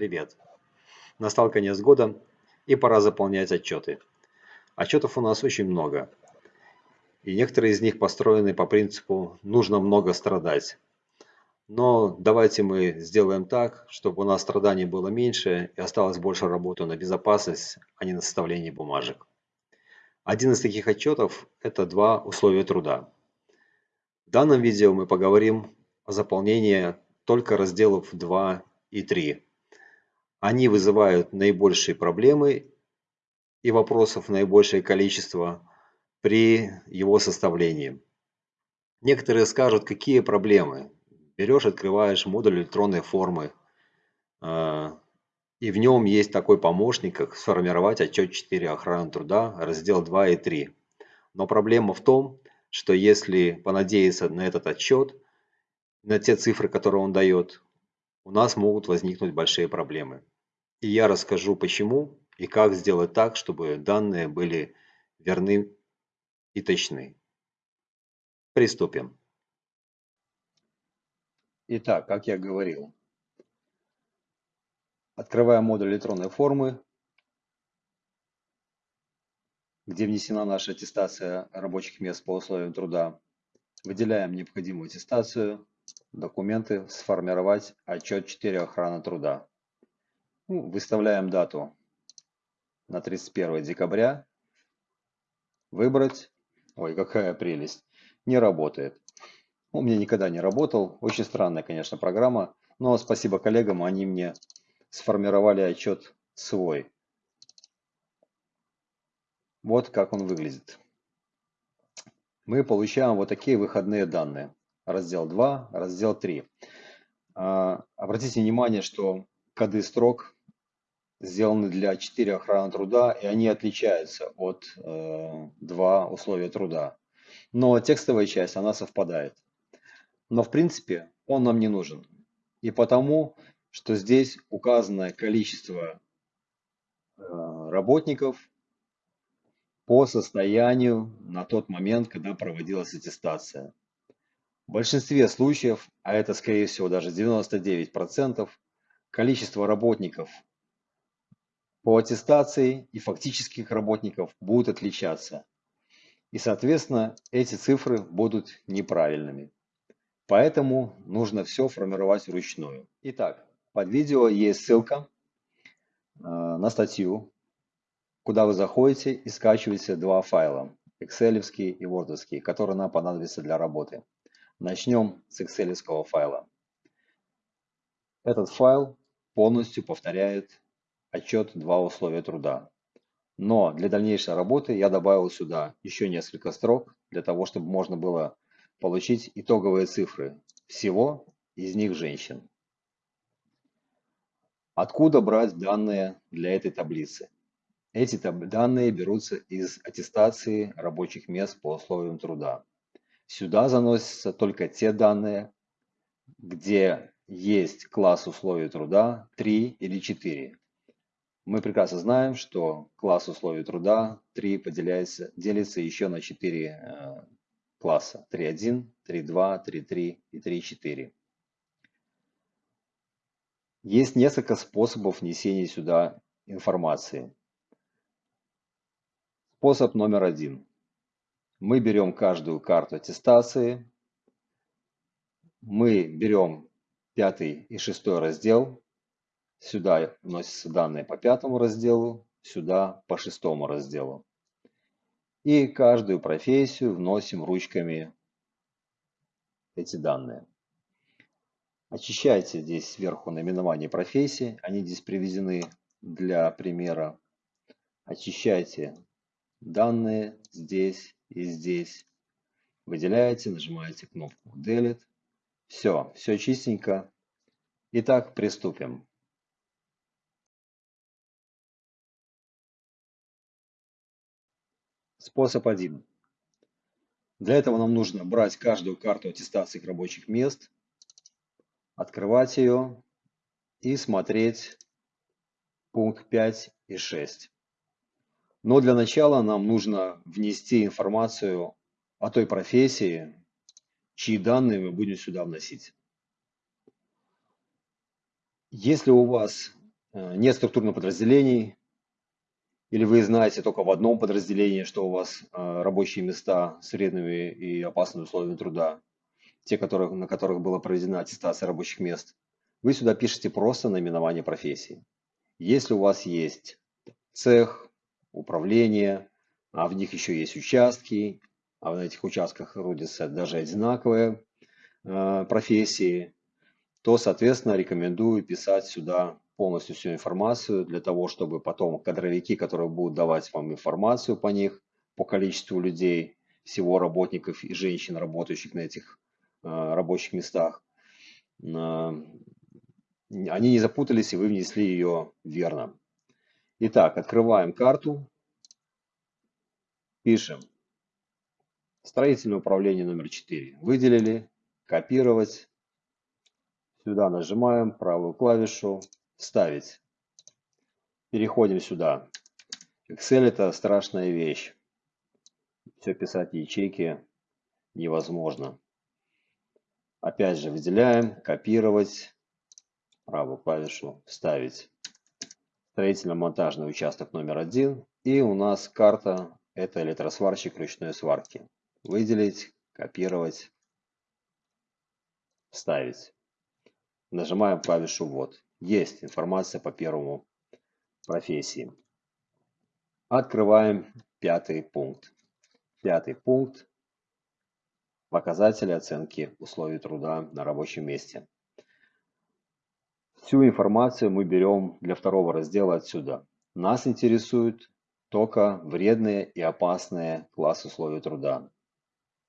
Привет! Настал конец года и пора заполнять отчеты. Отчетов у нас очень много. И некоторые из них построены по принципу «нужно много страдать». Но давайте мы сделаем так, чтобы у нас страданий было меньше и осталось больше работы на безопасность, а не на составление бумажек. Один из таких отчетов – это два условия труда. В данном видео мы поговорим о заполнении только разделов 2 и 3. Они вызывают наибольшие проблемы и вопросов наибольшее количество при его составлении. Некоторые скажут, какие проблемы берешь, открываешь модуль электронной формы, а, и в нем есть такой помощник, как сформировать отчет 4 охраны труда, раздел 2 и 3. Но проблема в том, что если понадеяться на этот отчет, на те цифры, которые он дает, у нас могут возникнуть большие проблемы. И я расскажу почему и как сделать так, чтобы данные были верны и точны. Приступим. Итак, как я говорил, открываем модуль электронной формы, где внесена наша аттестация рабочих мест по условиям труда. Выделяем необходимую аттестацию, документы, сформировать отчет 4 охраны труда. Ну, выставляем дату на 31 декабря. Выбрать. Ой, какая прелесть. Не работает. У меня никогда не работал. Очень странная, конечно, программа. Но спасибо коллегам, они мне сформировали отчет свой. Вот как он выглядит. Мы получаем вот такие выходные данные. Раздел 2, раздел 3. А, обратите внимание, что коды строк сделаны для 4 охраны труда, и они отличаются от э, 2 условия труда. Но текстовая часть, она совпадает. Но в принципе он нам не нужен. И потому, что здесь указано количество э, работников по состоянию на тот момент, когда проводилась аттестация. В большинстве случаев, а это скорее всего даже 99%, количество работников по аттестации и фактических работников будут отличаться. И, соответственно, эти цифры будут неправильными. Поэтому нужно все формировать вручную. Итак, под видео есть ссылка э, на статью, куда вы заходите и скачиваете два файла, Excel и Word, которые нам понадобятся для работы. Начнем с Excel файла. Этот файл полностью повторяет отчет «Два условия труда». Но для дальнейшей работы я добавил сюда еще несколько строк, для того, чтобы можно было получить итоговые цифры всего из них женщин. Откуда брать данные для этой таблицы? Эти данные берутся из аттестации рабочих мест по условиям труда. Сюда заносятся только те данные, где есть класс условий труда 3 или 4. Мы прекрасно знаем, что класс условий труда 3 поделяется, делится еще на 4 класса 3.1, 3.2, 3.3 и 3.4. Есть несколько способов внесения сюда информации. Способ номер один. Мы берем каждую карту аттестации, мы берем пятый и шестой раздел, сюда вносятся данные по пятому разделу, сюда по шестому разделу. И каждую профессию вносим ручками эти данные. Очищайте здесь сверху наименование профессии, они здесь приведены для примера. Очищайте данные здесь и здесь. Выделяете, нажимаете кнопку Delete. Все, все чистенько. Итак, приступим. Способ 1. Для этого нам нужно брать каждую карту аттестации рабочих мест, открывать ее и смотреть пункт 5 и 6. Но для начала нам нужно внести информацию о той профессии, чьи данные мы будем сюда вносить. Если у вас э, нет структурных подразделений, или вы знаете только в одном подразделении, что у вас э, рабочие места с вредными и опасными условиями труда, те, которые, на которых была проведена аттестация рабочих мест, вы сюда пишете просто наименование профессии. Если у вас есть цех, управление, а в них еще есть участки, а на этих участках трудятся даже одинаковые э, профессии, то, соответственно, рекомендую писать сюда полностью всю информацию для того, чтобы потом кадровики, которые будут давать вам информацию по них, по количеству людей, всего работников и женщин, работающих на этих э, рабочих местах, э, они не запутались и вы внесли ее верно. Итак, открываем карту, пишем строительное управление номер 4. Выделили, копировать. Сюда нажимаем правую клавишу, вставить. Переходим сюда. Excel это страшная вещь. Все писать ячейки невозможно. Опять же выделяем, копировать, правую клавишу вставить. Строительно-монтажный участок номер один. И у нас карта это электросварщик ручной сварки. Выделить, копировать, вставить. Нажимаем клавишу «Ввод». Есть информация по первому профессии. Открываем пятый пункт. Пятый пункт. Показатели оценки условий труда на рабочем месте. Всю информацию мы берем для второго раздела отсюда. Нас интересуют только вредные и опасные классы условий труда.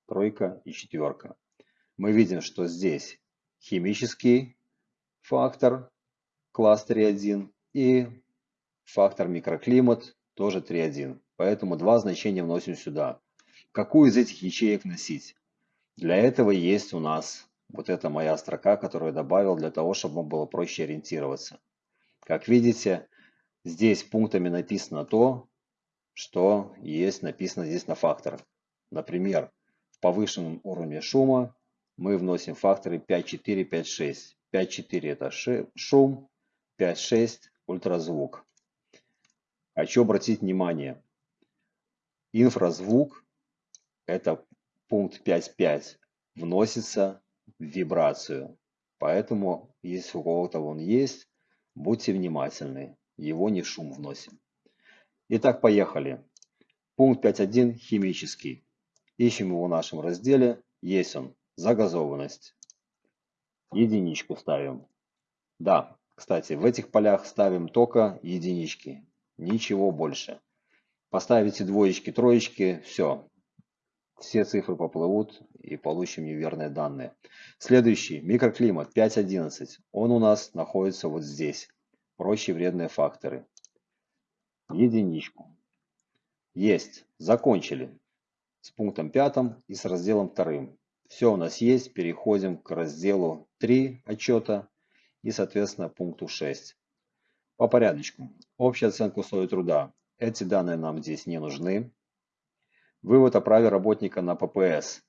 Тройка и четверка. Мы видим, что здесь химический фактор, класс 3.1 и фактор микроклимат тоже 3.1. Поэтому два значения вносим сюда. Какую из этих ячеек носить? Для этого есть у нас вот эта моя строка, которую я добавил для того, чтобы вам было проще ориентироваться. Как видите, здесь пунктами написано то, что есть написано здесь на факторах. Например, в повышенном уровне шума мы вносим факторы 5.4, 5.6. 5.4 это шум, 5.6 ультразвук. Хочу обратить внимание, инфразвук, это пункт 5.5, вносится в вибрацию. Поэтому, если у кого-то он есть, будьте внимательны, его не шум вносим. Итак, поехали. Пункт 5.1 химический. Ищем его в нашем разделе. Есть он. Загазованность. Единичку ставим. Да, кстати, в этих полях ставим только единички. Ничего больше. Поставите двоечки, троечки, все. Все цифры поплывут и получим неверные данные. Следующий. Микроклимат 5.11. Он у нас находится вот здесь. Прочие вредные факторы единичку. Есть. Закончили с пунктом пятым и с разделом вторым. Все у нас есть. Переходим к разделу 3 отчета и, соответственно, пункту 6. По порядочку. Общая оценка условий труда. Эти данные нам здесь не нужны. Вывод о праве работника на ППС.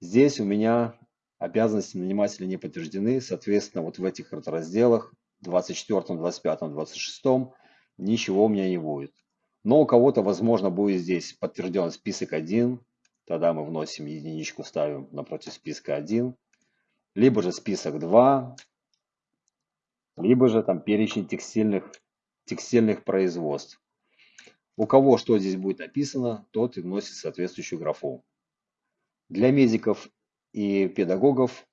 Здесь у меня обязанности нанимателя не подтверждены. Соответственно, вот в этих разделах 24, 25, 26 ничего у меня не будет. Но у кого-то, возможно, будет здесь подтвержден список 1. Тогда мы вносим единичку, ставим напротив списка 1. Либо же список 2. Либо же там перечень текстильных, текстильных производств. У кого что здесь будет написано, тот и вносит соответствующую графу. Для медиков и педагогов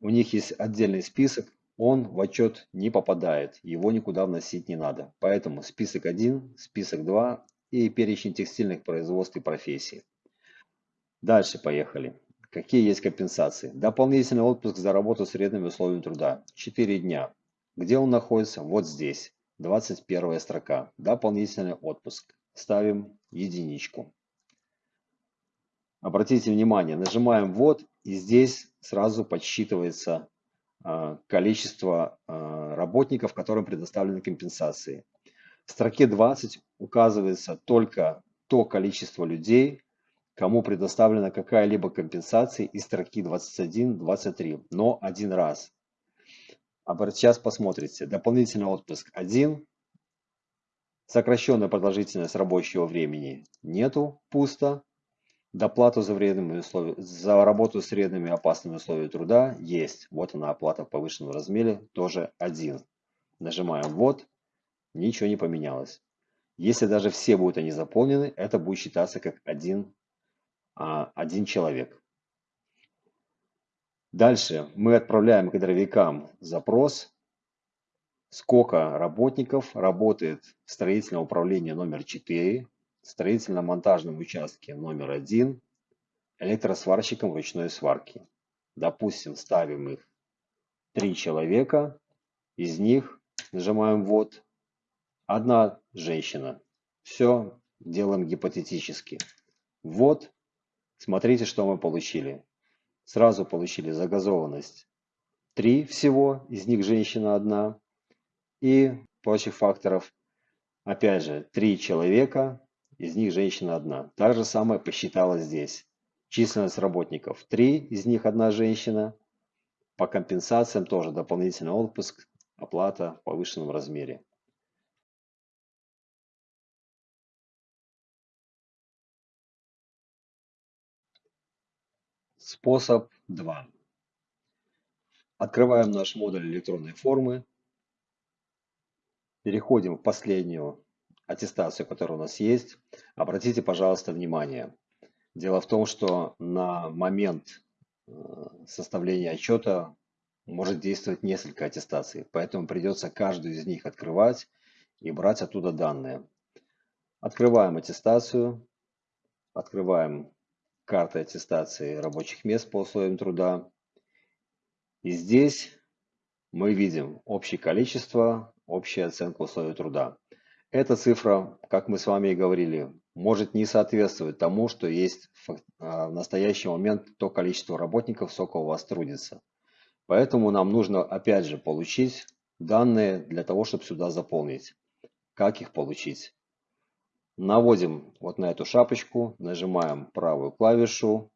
у них есть отдельный список, он в отчет не попадает, его никуда вносить не надо. Поэтому список 1, список 2 и перечень текстильных производств и профессий. Дальше поехали. Какие есть компенсации? Дополнительный отпуск за работу с вредными условиями труда. 4 дня. Где он находится? Вот здесь. 21 строка. Дополнительный отпуск. Ставим единичку. Обратите внимание, нажимаем «Ввод» и здесь сразу подсчитывается а, количество а, работников, которым предоставлены компенсации. В строке 20 указывается только то количество людей, кому предоставлена какая-либо компенсация из строки 21-23, но один раз. А сейчас посмотрите. Дополнительный отпуск 1. Сокращенная продолжительность рабочего времени нету, пусто. Доплату за, вредными условия, за работу с вредными опасными условиями труда есть. Вот она оплата в повышенном размере, тоже 1. Нажимаем «Вот». Ничего не поменялось. Если даже все будут они заполнены, это будет считаться как один, а, один человек. Дальше мы отправляем кадровикам запрос, сколько работников работает в строительном управлении номер 4, строительно-монтажном участке номер 1, электросварщиком ручной сварки. Допустим, ставим их 3 человека, из них нажимаем «Вот», одна женщина. Все делаем гипотетически. Вот, смотрите, что мы получили. Сразу получили загазованность. Три всего, из них женщина одна. И прочих факторов, опять же, три человека, из них женщина одна. Так же самое посчитала здесь. Численность работников три, из них одна женщина. По компенсациям тоже дополнительный отпуск, оплата в повышенном размере. Способ 2. Открываем наш модуль электронной формы. Переходим в последнюю аттестацию, которая у нас есть. Обратите, пожалуйста, внимание. Дело в том, что на момент э, составления отчета может действовать несколько аттестаций, поэтому придется каждую из них открывать и брать оттуда данные. Открываем аттестацию, открываем карты аттестации рабочих мест по условиям труда. И здесь мы видим общее количество, общая оценка условий труда. Эта цифра, как мы с вами и говорили, может не соответствовать тому, что есть а, в настоящий момент то количество работников, сколько у вас трудится. Поэтому нам нужно опять же получить данные для того, чтобы сюда заполнить. Как их получить? Наводим вот на эту шапочку, нажимаем правую клавишу,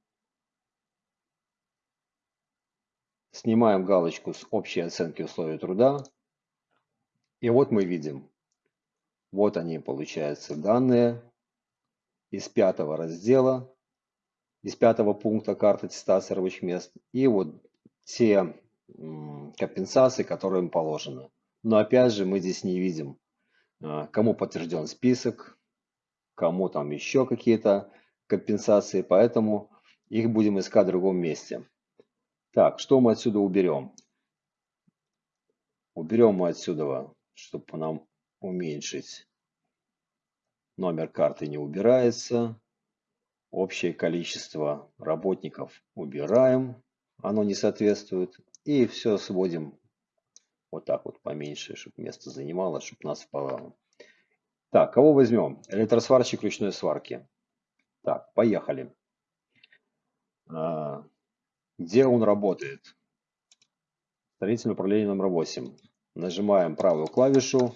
снимаем галочку с общей оценки условий труда. И вот мы видим, вот они получаются данные из пятого раздела, из пятого пункта карты аттестации рабочих мест. И вот те компенсации, которые им положены. Но опять же мы здесь не видим, а, кому подтвержден список, кому там еще какие-то компенсации, поэтому их будем искать в другом месте. Так, что мы отсюда уберем? Уберем мы отсюда, чтобы нам уменьшить. Номер карты не убирается. Общее количество работников убираем. Оно не соответствует. И все сводим вот так вот поменьше, чтобы место занимало, чтобы нас так, кого возьмем? Электросварщик ручной сварки. Так, поехали. А, где он работает? Строительное управление номер 8. Нажимаем правую клавишу.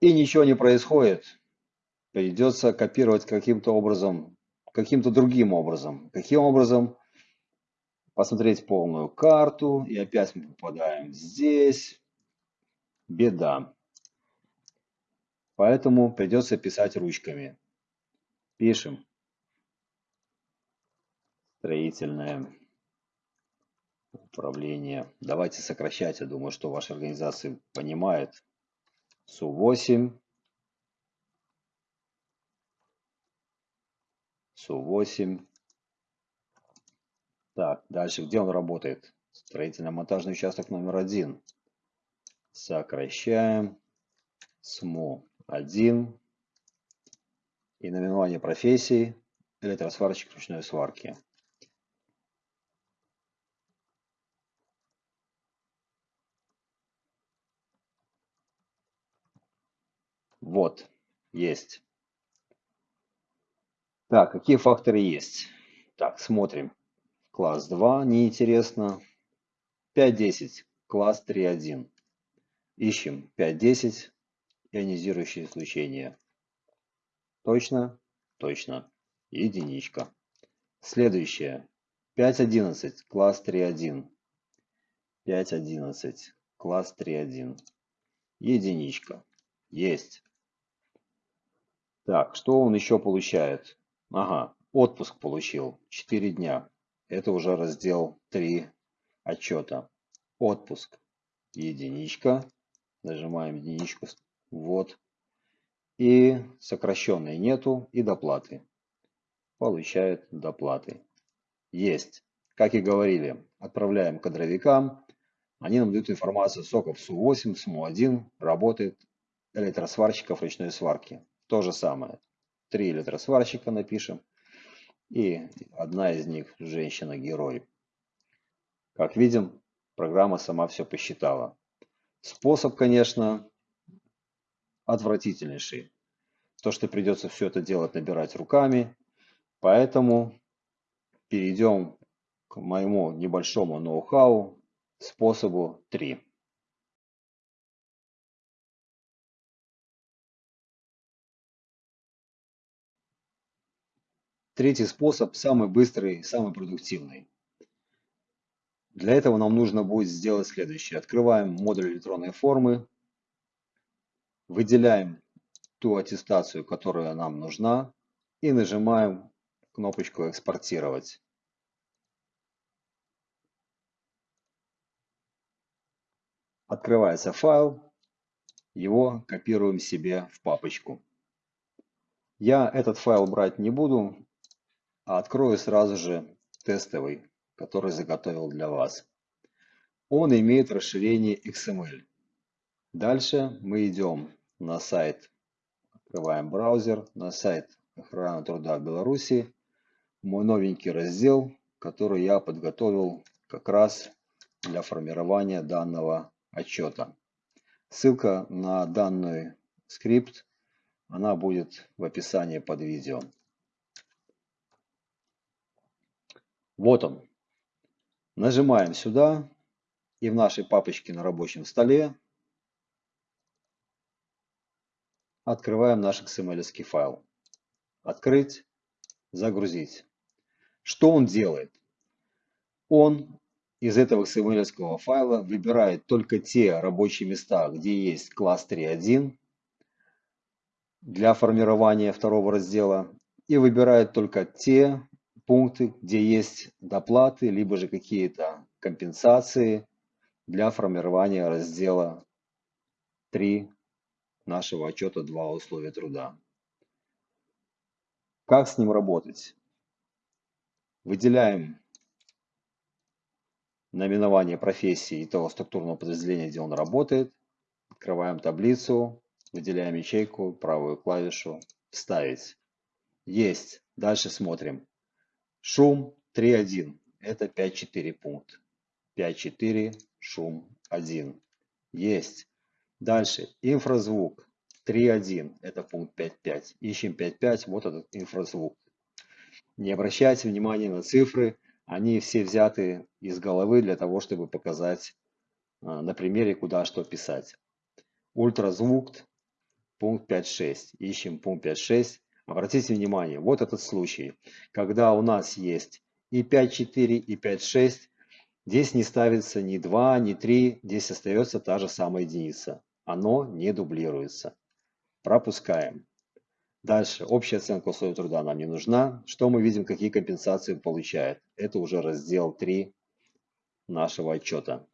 И ничего не происходит. Придется копировать каким-то образом, каким-то другим образом. Каким образом? Посмотреть полную карту. И опять мы попадаем здесь. Беда. Поэтому придется писать ручками. Пишем. Строительное управление. Давайте сокращать. Я думаю, что ваша организация понимает. СУ-8. СУ-8. Так, дальше. Где он работает? Строительно-монтажный участок номер один. Сокращаем. СМО. 1 и наименование профессии электросварщик ручной сварки. Вот, есть. Так, какие факторы есть? Так, смотрим. Класс 2, неинтересно. 5.10, класс 3.1. Ищем 5.10, ионизирующее излучение. Точно? Точно. Единичка. Следующее. 5.11, класс 3.1. 5.11. Класс 3.1. Единичка. Есть. Так, что он еще получает? Ага, отпуск получил. 4 дня. Это уже раздел 3 отчета. Отпуск. Единичка. Нажимаем единичку. Вот. И сокращенной нету. И доплаты. Получает доплаты. Есть. Как и говорили, отправляем кадровикам. Они нам дают информацию соков СУ-8, СУ-1. Работает электросварщиков ручной сварки. То же самое. Три электросварщика напишем. И одна из них женщина-герой. Как видим, программа сама все посчитала. Способ, конечно, отвратительнейший. То, что придется все это делать, набирать руками. Поэтому перейдем к моему небольшому ноу-хау, способу 3. Третий способ самый быстрый, самый продуктивный. Для этого нам нужно будет сделать следующее. Открываем модуль электронной формы, выделяем ту аттестацию, которая нам нужна, и нажимаем кнопочку «Экспортировать». Открывается файл, его копируем себе в папочку. Я этот файл брать не буду, а открою сразу же тестовый, который заготовил для вас. Он имеет расширение XML. Дальше мы идем на сайт, открываем браузер, на сайт охраны труда Беларуси, мой новенький раздел, который я подготовил как раз для формирования данного отчета. Ссылка на данный скрипт, она будет в описании под видео. Вот он. Нажимаем сюда и в нашей папочке на рабочем столе открываем наш XML файл. Открыть, загрузить. Что он делает? Он из этого XML файла выбирает только те рабочие места, где есть класс 3.1 для формирования второго раздела и выбирает только те пункты, где есть доплаты, либо же какие-то компенсации для формирования раздела 3 нашего отчета 2 условия труда. Как с ним работать? Выделяем наименование профессии и того структурного подразделения, где он работает. Открываем таблицу, выделяем ячейку, правую клавишу «Вставить». Есть. Дальше смотрим. Шум 3.1. Это 5.4 пункт. 5.4 шум 1. Есть. Дальше. Инфразвук 3.1. Это пункт 5.5. Ищем 5.5. Вот этот инфразвук. Не обращайте внимания на цифры. Они все взяты из головы для того, чтобы показать а, на примере, куда что писать. Ультразвук пункт 5.6. Ищем пункт 5.6. Обратите внимание, вот этот случай, когда у нас есть и 5.4, и 5.6, здесь не ставится ни 2, ни 3, здесь остается та же самая единица. Оно не дублируется. Пропускаем. Дальше, общая оценка условий труда нам не нужна. Что мы видим, какие компенсации получает? Это уже раздел 3 нашего отчета.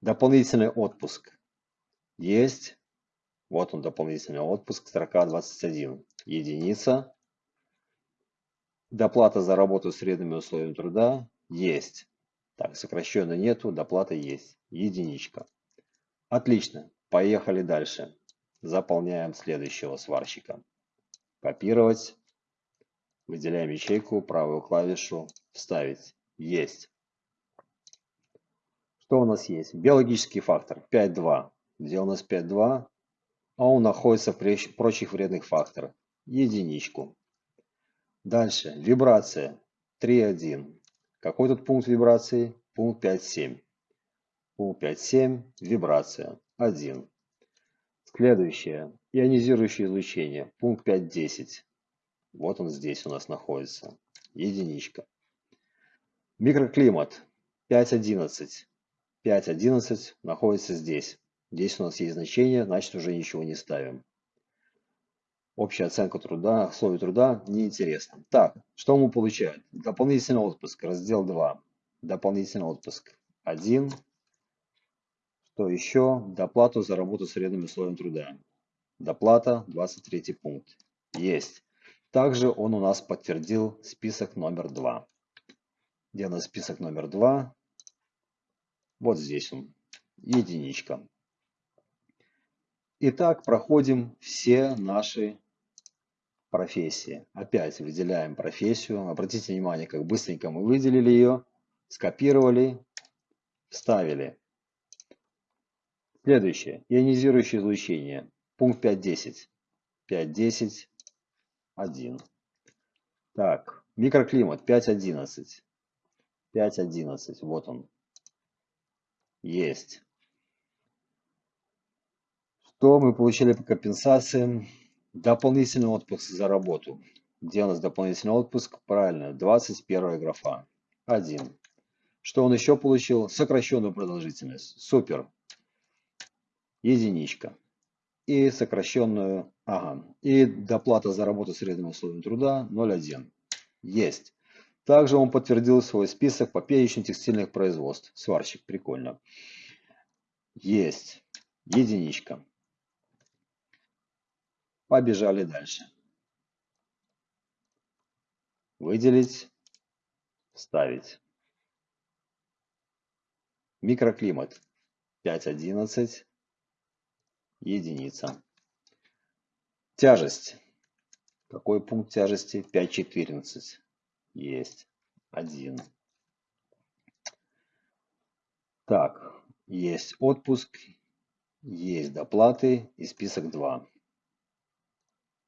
Дополнительный отпуск. Есть. Вот он дополнительный отпуск, строка 21 единица. Доплата за работу с средними условиями труда есть. Так, сокращенно нету, доплата есть. Единичка. Отлично. Поехали дальше. Заполняем следующего сварщика. Копировать. Выделяем ячейку, правую клавишу «Вставить». Есть. Что у нас есть? Биологический фактор 5.2. Где у нас 5.2? А он находится в прочих вредных факторах единичку. Дальше, вибрация 3.1. Какой тут пункт вибрации? Пункт 5.7. Пункт 5.7, вибрация 1. Следующее, ионизирующее излучение, пункт 5.10. Вот он здесь у нас находится, единичка. Микроклимат 5.11. 5.11 находится здесь. Здесь у нас есть значение, значит уже ничего не ставим. Общая оценка труда, условий труда неинтересно. Так, что мы получаем? Дополнительный отпуск, раздел 2. Дополнительный отпуск 1. Что еще? Доплату за работу с вредным условием труда. Доплата, 23 пункт. Есть. Также он у нас подтвердил список номер 2. Где у нас список номер 2? Вот здесь он. Единичка. Итак, проходим все наши профессии. Опять выделяем профессию. Обратите внимание, как быстренько мы выделили ее, скопировали, вставили. Следующее. Ионизирующее излучение. Пункт 5.10. 5.10. 1. Так, микроклимат 5.11. 5.11. Вот он. Есть. Что мы получили по компенсациям? Дополнительный отпуск за работу. Где у нас дополнительный отпуск? Правильно, 21 графа. 1. Что он еще получил? Сокращенную продолжительность. Супер единичка. И сокращенную, ага, и доплата за работу средним условием труда 0,1. Есть. Также он подтвердил свой список по перечню текстильных производств. Сварщик, прикольно. Есть. Единичка. Побежали дальше. Выделить, вставить. Микроклимат 5.11 единица. Тяжесть. Какой пункт тяжести? 5.14. Есть. Один. Так, есть отпуск, есть доплаты и список 2.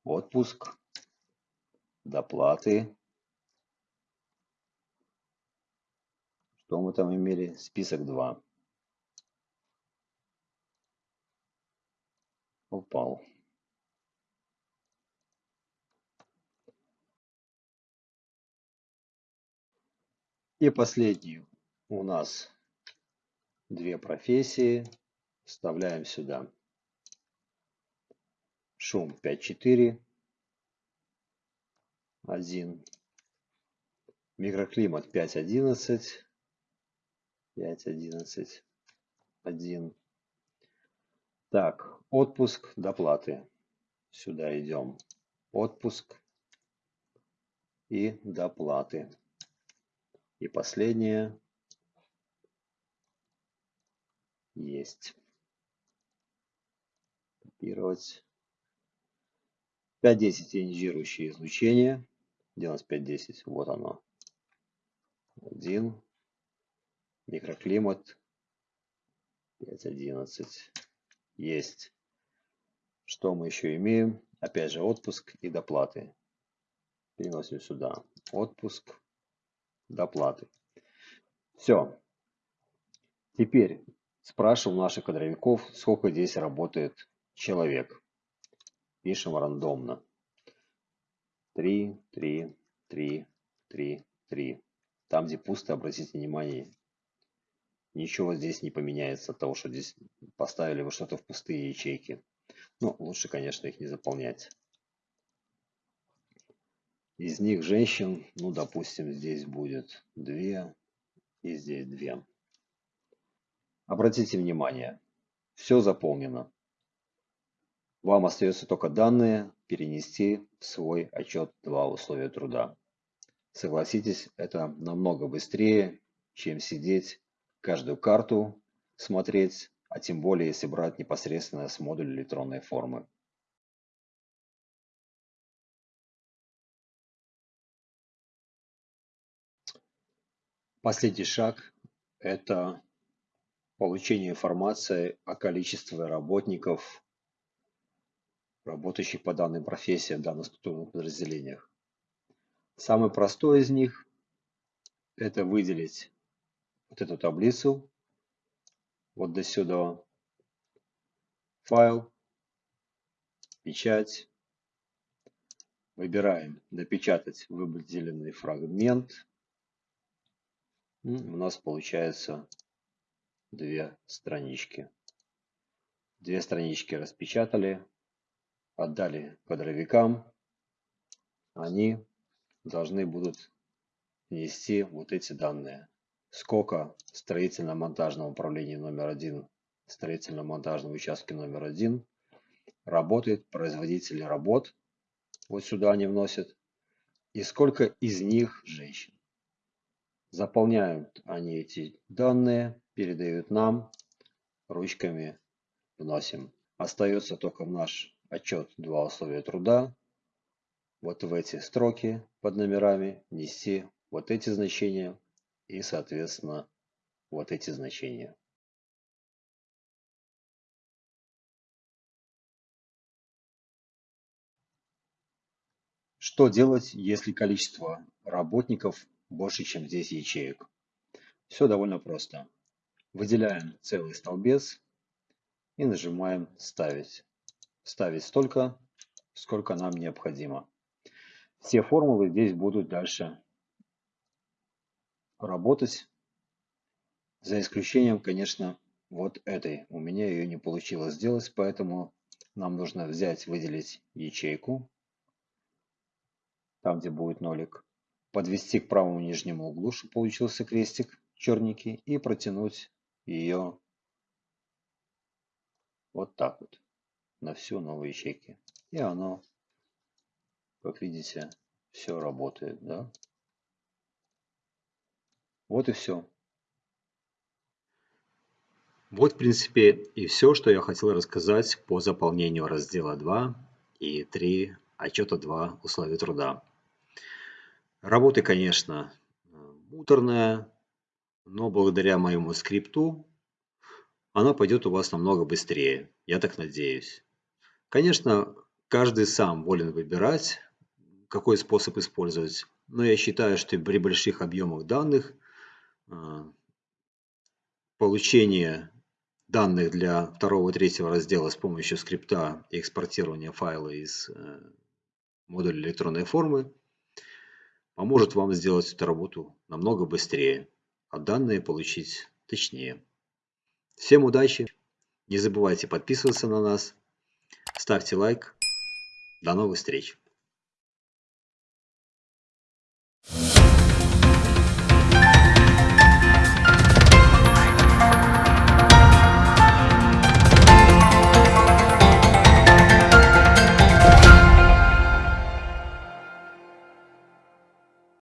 Отпуск, доплаты. Что мы там имели? Список 2. упал И последний у нас две профессии. Вставляем сюда. Шум 5.4. 1. Микроклимат 5.11. 5.11. 1. Так, отпуск, доплаты. Сюда идем. Отпуск и доплаты. И последнее есть. Копировать. 5.10 ионизирующее излучение. Где у нас 5.10? Вот оно. Один. Микроклимат. 5.11 есть. Что мы еще имеем? Опять же отпуск и доплаты. Переносим сюда. Отпуск, доплаты. Все. Теперь спрашиваем наших кадровиков, сколько здесь работает человек. Пишем рандомно. 3, 3, 3, 3, 3. Там, где пусто, обратите внимание, ничего здесь не поменяется от того, что здесь поставили вы что-то в пустые ячейки. Ну, лучше, конечно, их не заполнять. Из них женщин, ну, допустим, здесь будет две и здесь две. Обратите внимание, все заполнено. Вам остается только данные перенести в свой отчет 2 условия труда. Согласитесь, это намного быстрее, чем сидеть каждую карту смотреть, а тем более если брать непосредственно с модуля электронной формы. Последний шаг – это получение информации о количестве работников, работающих по данной профессии в данных структурных подразделениях. Самый простой из них – это выделить вот эту таблицу вот до сюда. Файл, печать. Выбираем напечатать выделенный фрагмент. У нас получается две странички. Две странички распечатали, отдали кадровикам. Они должны будут внести вот эти данные. Сколько строительно-монтажного управления номер один, строительно-монтажного участка номер один работает производители работ. Вот сюда они вносят. И сколько из них женщин. Заполняют они эти данные, передают нам, ручками вносим. Остается только в наш отчет два условия труда. Вот в эти строки под номерами внести вот эти значения и, соответственно, вот эти значения. Что делать, если количество работников больше, чем здесь ячеек. Все довольно просто. Выделяем целый столбец и нажимаем «Ставить». Ставить столько, сколько нам необходимо. Все формулы здесь будут дальше работать, за исключением, конечно, вот этой. У меня ее не получилось сделать, поэтому нам нужно взять, выделить ячейку, там где будет нолик, подвести к правому нижнему углу, чтобы получился крестик черненький, и протянуть ее вот так вот на всю новые ячейки. И оно, как видите, все работает. Да? Вот и все. Вот, в принципе, и все, что я хотел рассказать по заполнению раздела 2 и 3 отчета 2 условий труда. Работа, конечно, муторная, но благодаря моему скрипту она пойдет у вас намного быстрее. Я так надеюсь. Конечно, каждый сам волен выбирать, какой способ использовать. Но я считаю, что при больших объемах данных а, получение данных для второго и третьего раздела с помощью скрипта и экспортирования файла из э, модуля электронной формы поможет вам сделать эту работу намного быстрее, а данные получить точнее. Всем удачи! Не забывайте подписываться на нас, ставьте лайк. До новых встреч!